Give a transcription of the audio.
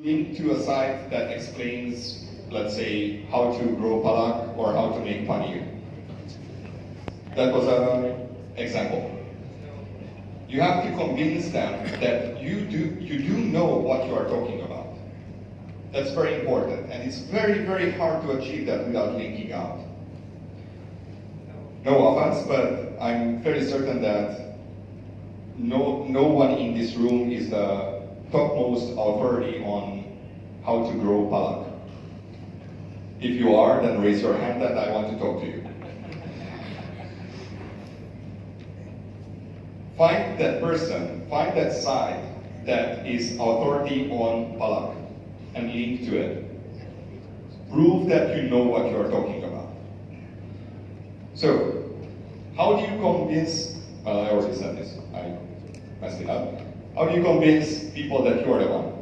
link to a site that explains, let's say, how to grow palak or how to make paneer. That was an example. You have to convince them that you do, you do know what you are talking about. That's very important, and it's very, very hard to achieve that without linking out. No offense, but I'm fairly certain that no, no one in this room is the topmost authority on how to grow palak. If you are, then raise your hand and I want to talk to you. Find that person, find that side that is authority on palak and link to it. Prove that you know what you are talking about. So, how do you convince, well, I already said this, I messed it up. How do you convince people that you are the one?